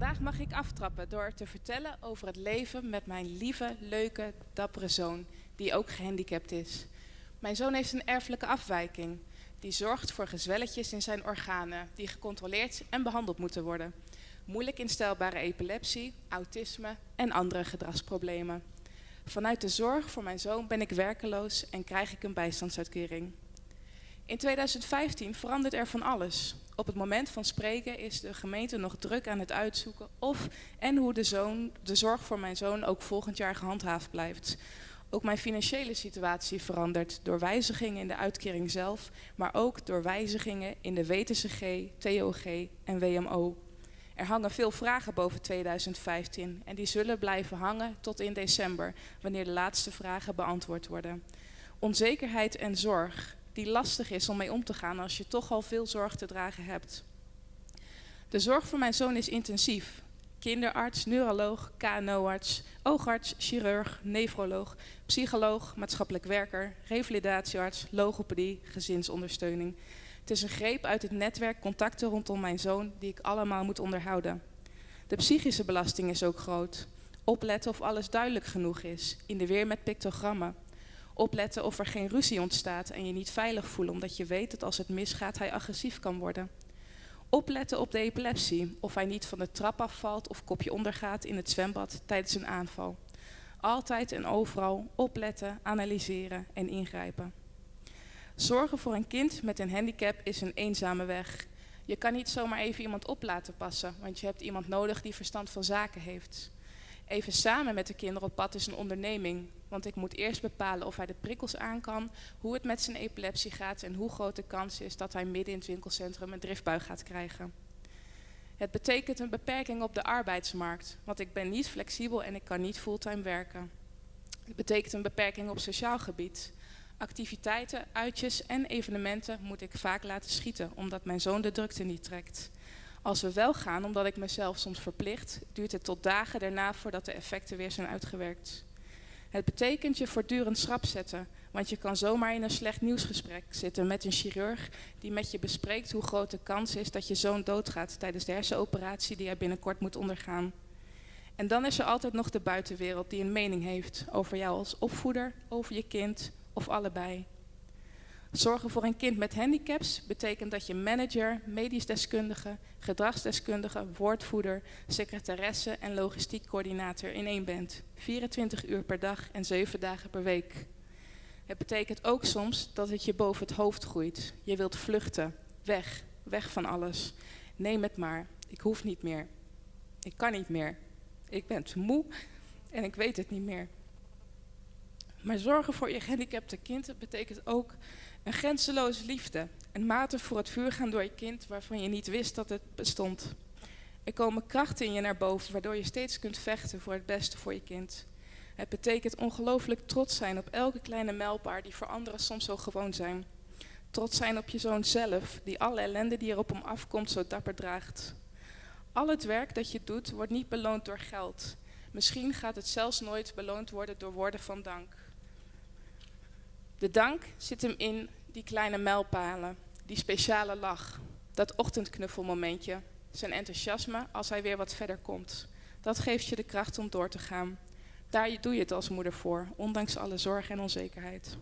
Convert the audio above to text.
Vandaag mag ik aftrappen door te vertellen over het leven met mijn lieve, leuke, dappere zoon, die ook gehandicapt is. Mijn zoon heeft een erfelijke afwijking, die zorgt voor gezwelletjes in zijn organen, die gecontroleerd en behandeld moeten worden. Moeilijk instelbare epilepsie, autisme en andere gedragsproblemen. Vanuit de zorg voor mijn zoon ben ik werkeloos en krijg ik een bijstandsuitkering. In 2015 verandert er van alles. Op het moment van spreken is de gemeente nog druk aan het uitzoeken of en hoe de, zoon, de zorg voor mijn zoon ook volgend jaar gehandhaafd blijft. Ook mijn financiële situatie verandert door wijzigingen in de uitkering zelf, maar ook door wijzigingen in de WTCG, TOG en WMO. Er hangen veel vragen boven 2015 en die zullen blijven hangen tot in december, wanneer de laatste vragen beantwoord worden. Onzekerheid en zorg, die lastig is om mee om te gaan als je toch al veel zorg te dragen hebt. De zorg voor mijn zoon is intensief. Kinderarts, neuroloog, KNO-arts, oogarts, chirurg, nefroloog, psycholoog, maatschappelijk werker, revalidatiearts, logopedie, gezinsondersteuning. Het is een greep uit het netwerk contacten rondom mijn zoon die ik allemaal moet onderhouden. De psychische belasting is ook groot. Opletten of alles duidelijk genoeg is, in de weer met pictogrammen. Opletten of er geen ruzie ontstaat en je niet veilig voelen omdat je weet dat als het misgaat hij agressief kan worden. Opletten op de epilepsie, of hij niet van de trap afvalt of kopje ondergaat in het zwembad tijdens een aanval. Altijd en overal opletten, analyseren en ingrijpen. Zorgen voor een kind met een handicap is een eenzame weg. Je kan niet zomaar even iemand op laten passen, want je hebt iemand nodig die verstand van zaken heeft. Even samen met de kinderen op pad is een onderneming, want ik moet eerst bepalen of hij de prikkels aan kan, hoe het met zijn epilepsie gaat en hoe groot de kans is dat hij midden in het winkelcentrum een driftbui gaat krijgen. Het betekent een beperking op de arbeidsmarkt, want ik ben niet flexibel en ik kan niet fulltime werken. Het betekent een beperking op sociaal gebied. Activiteiten, uitjes en evenementen moet ik vaak laten schieten, omdat mijn zoon de drukte niet trekt. Als we wel gaan, omdat ik mezelf soms verplicht, duurt het tot dagen daarna voordat de effecten weer zijn uitgewerkt. Het betekent je voortdurend schrap zetten, want je kan zomaar in een slecht nieuwsgesprek zitten met een chirurg die met je bespreekt hoe groot de kans is dat je zoon doodgaat tijdens de hersenoperatie die hij binnenkort moet ondergaan. En dan is er altijd nog de buitenwereld die een mening heeft over jou als opvoeder, over je kind of allebei. Zorgen voor een kind met handicaps betekent dat je manager, medisch deskundige, gedragsdeskundige, woordvoerder, secretaresse en logistiek coördinator in één bent. 24 uur per dag en 7 dagen per week. Het betekent ook soms dat het je boven het hoofd groeit. Je wilt vluchten, weg, weg van alles. Neem het maar, ik hoef niet meer. Ik kan niet meer. Ik ben te moe en ik weet het niet meer. Maar zorgen voor je gehandicapte kind betekent ook een grenzeloze liefde. Een mate voor het vuur gaan door je kind waarvan je niet wist dat het bestond. Er komen krachten in je naar boven waardoor je steeds kunt vechten voor het beste voor je kind. Het betekent ongelooflijk trots zijn op elke kleine mijlpaal die voor anderen soms zo gewoon zijn. Trots zijn op je zoon zelf, die alle ellende die er op hem afkomt zo dapper draagt. Al het werk dat je doet wordt niet beloond door geld. Misschien gaat het zelfs nooit beloond worden door woorden van dank. De dank zit hem in die kleine mijlpalen, die speciale lach, dat ochtendknuffelmomentje, zijn enthousiasme als hij weer wat verder komt. Dat geeft je de kracht om door te gaan. Daar doe je het als moeder voor, ondanks alle zorg en onzekerheid.